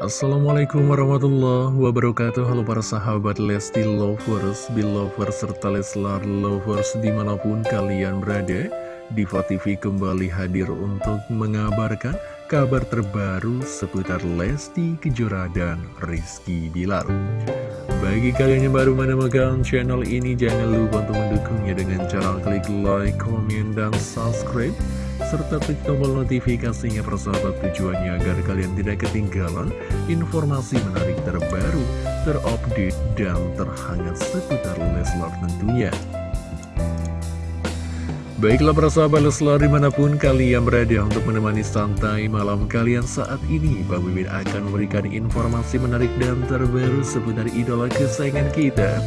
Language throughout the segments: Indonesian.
Assalamualaikum warahmatullahi wabarakatuh. Halo para sahabat Lesti Lovers, Belovers, serta Leslar Lovers di mana pun kalian berada Diva TV kembali hadir untuk mengabarkan kabar terbaru seputar Lesti Kejora dan Rizky Bilar Bagi kalian yang baru menemukan channel ini jangan lupa untuk mendukungnya dengan cara klik like, komen, dan subscribe serta klik tombol notifikasinya persahabat tujuannya agar kalian tidak ketinggalan informasi menarik terbaru, terupdate, dan terhangat seputar Leslar tentunya. Baiklah persahabat Leslar di mana pun kalian berada untuk menemani santai malam kalian saat ini Bang Mimin akan memberikan informasi menarik dan terbaru seputar idola kesayangan kita.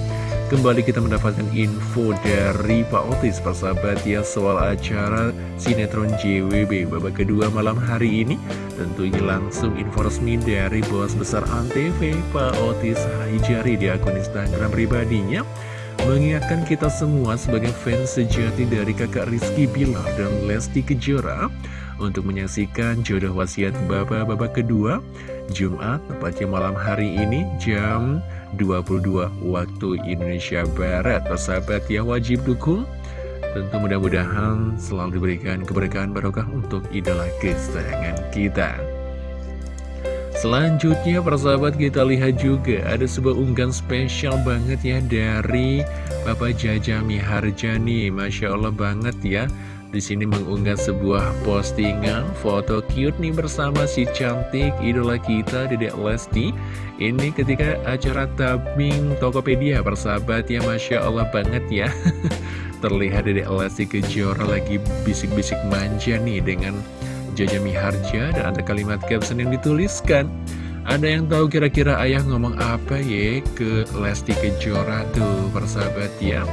Kembali kita mendapatkan info dari Pak Otis persahabat ya soal acara sinetron JWB babak kedua malam hari ini. Tentunya langsung info resmi dari bos besar ANTV Pak Otis Haijari di akun Instagram pribadinya Mengingatkan kita semua sebagai fans sejati dari kakak Rizky Bilar dan Lesti Kejora Untuk menyaksikan jodoh wasiat Bapak babak kedua Jumat, tepatnya malam hari ini jam 22 waktu Indonesia Barat. Persahabat yang wajib dukung Tentu mudah-mudahan selalu diberikan keberkahan barokah untuk idola kesayangan kita Selanjutnya persahabat kita lihat juga ada sebuah unggahan spesial banget ya dari Bapak Jaja Miharjani Masya Allah banget ya di sini mengunggah sebuah postingan foto cute nih bersama si cantik idola kita Dedek Lesti. Ini ketika acara tabing Tokopedia persahabat ya Masya Allah banget ya. Terlihat Dedek Lesti Kejora lagi bisik-bisik manja nih dengan Jaja Miharja dan ada kalimat caption yang dituliskan. Ada yang tahu kira-kira ayah ngomong apa ya ke Lesti Kejora tuh persahabat ya.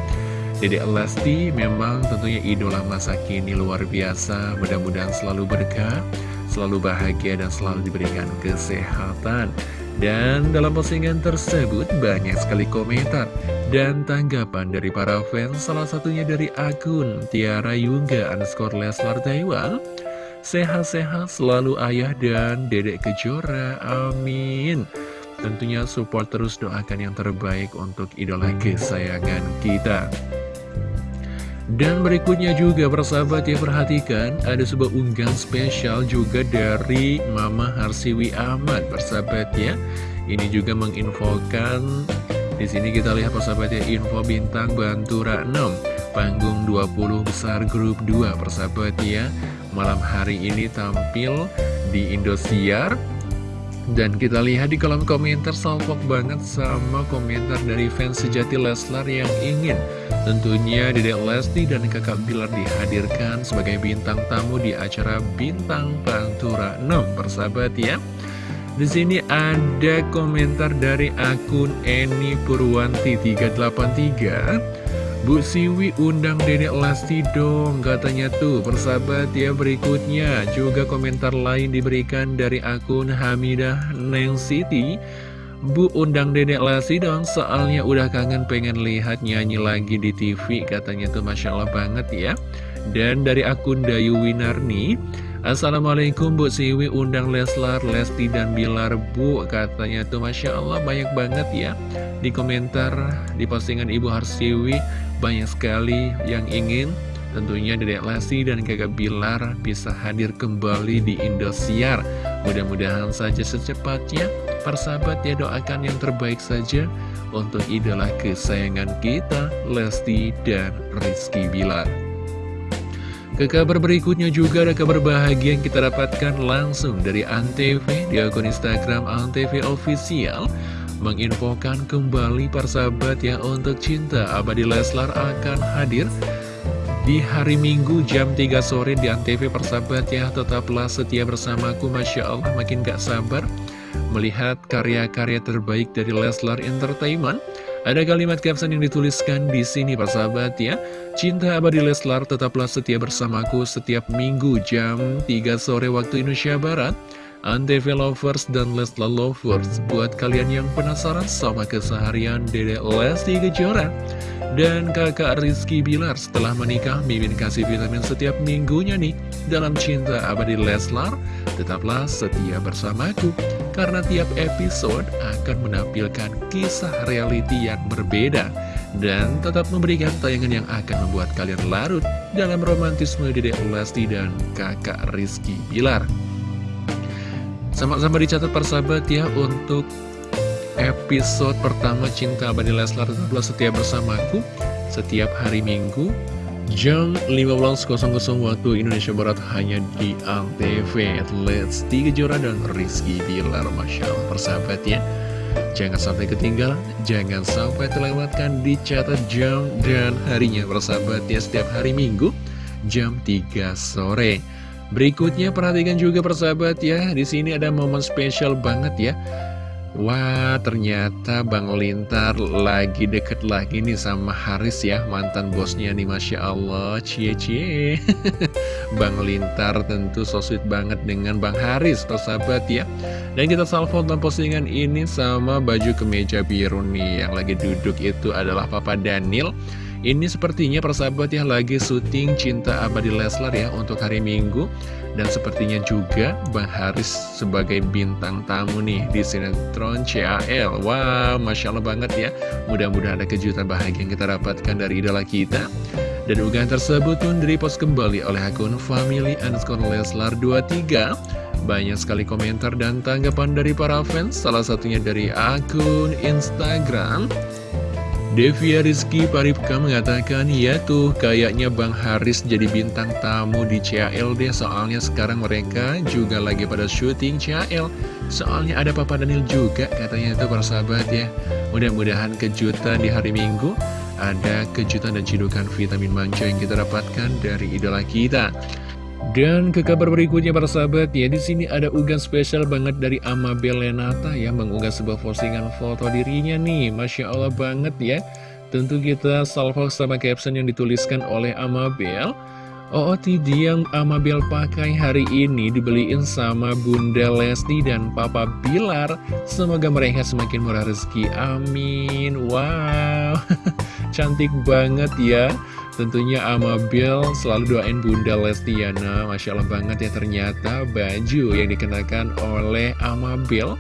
Dede Lesti memang tentunya idola masa kini luar biasa Mudah-mudahan selalu berkah, selalu bahagia dan selalu diberikan kesehatan Dan dalam postingan tersebut banyak sekali komentar dan tanggapan dari para fans Salah satunya dari akun Tiara Yungga underscore Leslar Taiwan Sehat-sehat selalu ayah dan dedek kejora, amin. Tentunya support terus doakan yang terbaik untuk idola kesayangan kita. Dan berikutnya juga persahabat ya perhatikan ada sebuah unggahan spesial juga dari Mama Harsiwi Ahmad persahabat ya. Ini juga menginfokan di sini kita lihat persahabat ya info bintang Bantura 6 panggung 20 besar grup 2 persahabat ya. Malam hari ini tampil di Indosiar. Dan kita lihat di kolom komentar salpok banget sama komentar dari fans sejati Leslar yang ingin Tentunya Dedek Lesti dan kakak Bilar dihadirkan sebagai bintang tamu di acara Bintang Pantura 6 persahabat ya. Di sini ada komentar dari akun Eni Purwanti 383 Bu Siwi undang Dedek Lesti dong katanya tuh. Persahabat ya berikutnya. Juga komentar lain diberikan dari akun Hamidah Neng City Bu undang Dedek Lesti dong soalnya udah kangen pengen lihat nyanyi lagi di TV katanya tuh. Masya Allah banget ya. Dan dari akun Dayu Winarni Assalamualaikum Bu Siwi undang Leslar, Lesti dan Bilar Bu Katanya tuh. Masya Allah banyak banget ya. Di komentar di postingan Ibu Harsiwi Banyak sekali yang ingin Tentunya Dedek Lesti dan Kakak Bilar bisa hadir kembali di Indosiar. Mudah-mudahan saja secepatnya Persahabat ya doakan yang terbaik saja Untuk idola kesayangan kita Lesti dan Rizky Bilar ke kabar berikutnya juga ada kabar bahagia yang kita dapatkan langsung dari Antv di akun Instagram Antv Official menginfokan kembali persahabat ya untuk cinta Abadi Leslar akan hadir di hari Minggu jam 3 sore di Antv. Persahabat ya tetaplah setia bersamaku Masya Allah makin gak sabar melihat karya-karya terbaik dari Leslar Entertainment ada kalimat caption yang dituliskan di sini persahabat ya. Cinta abadi Leslar tetaplah setia bersamaku setiap minggu jam 3 sore waktu Indonesia Barat. Antv Lovers dan Leslar Lovers Buat kalian yang penasaran sama keseharian Dede Lesti Kejora dan kakak Rizky Bilar setelah menikah Mimin kasih vitamin setiap minggunya nih. Dalam cinta abadi Leslar Tetaplah setia bersamaku Karena tiap episode akan menampilkan kisah reality yang berbeda Dan tetap memberikan tayangan yang akan membuat kalian larut Dalam romantisme Dedek Lesti dan kakak Rizky Bilar Sama-sama dicatat persahabat ya untuk episode pertama Cinta Abadi Leslar tetaplah setia bersamaku setiap hari Minggu jam 15.00 waktu Indonesia Barat hanya di Antv Let's Kejora dan Rizky Bilar Masya Allah persahabat ya Jangan sampai ketinggalan, jangan sampai terlewatkan dicatat jam dan harinya persahabat ya setiap hari Minggu jam 3 sore. Berikutnya perhatikan juga persahabat ya, di sini ada momen spesial banget ya. Wah ternyata Bang Lintar lagi deket lagi nih sama Haris ya Mantan bosnya nih Masya Allah. Cie cie. Bang Lintar tentu so sweet banget dengan Bang Haris persahabat ya. Dan kita salvo dalam postingan ini sama baju kemeja biru nih Yang lagi duduk itu adalah Papa Daniel ini sepertinya persahabat ya lagi syuting Cinta Abadi Leslar ya untuk hari Minggu. Dan sepertinya juga Bang Haris sebagai bintang tamu nih di sinetron CAL Wow, Masya Allah banget ya. Mudah-mudahan ada kejutan bahagia yang kita dapatkan dari idola kita. Dan unggahan tersebut pun direpost kembali oleh akun family underscore leslar 23 Banyak sekali komentar dan tanggapan dari para fans Salah satunya dari akun Instagram Devia Rizky Paripka mengatakan, ya tuh kayaknya Bang Haris jadi bintang tamu di CALD soalnya sekarang mereka juga lagi pada syuting CAL. Soalnya ada Papa Daniel juga katanya itu para sahabat ya. Mudah-mudahan kejutan di hari Minggu ada kejutan dan cidukan vitamin manja yang kita dapatkan dari idola kita. Dan ke kabar berikutnya para sahabat ya di sini ada unggahan spesial banget dari Amabel Lenata yang mengunggah sebuah postingan foto dirinya nih. Masya Allah banget ya. Tentu kita salvo sama caption yang dituliskan oleh Amabel. OOTD yang Amabel pakai hari ini dibeliin sama Bunda Lesti dan Papa Bilar. Semoga mereka semakin murah rezeki, amin. Wow, cantik banget ya Tentunya Amabel selalu doain Bunda Lestiana. Masya Allah banget ya ternyata baju yang dikenakan oleh Amabel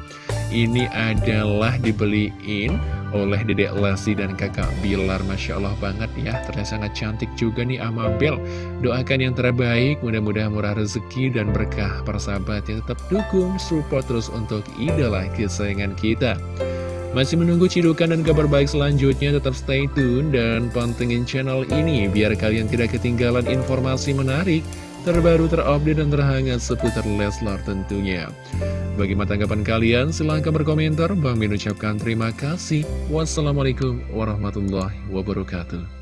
Ini adalah dibeliin oleh Dedek Lesti dan kakak Bilar. Masya Allah banget ya Ternyata sangat cantik juga nih Amabel Doakan yang terbaik mudah-mudahan murah rezeki dan berkah. Persahabat yang tetap dukung support terus untuk idola kesayangan kita masih menunggu cidukan dan kabar baik selanjutnya, tetap stay tune dan pantengin channel ini biar kalian tidak ketinggalan informasi menarik, terbaru, terupdate, dan terhangat seputar Leslar tentunya. Bagaimana tanggapan kalian? Silahkan berkomentar. Bang Min ucapkan terima kasih. Wassalamualaikum warahmatullahi wabarakatuh.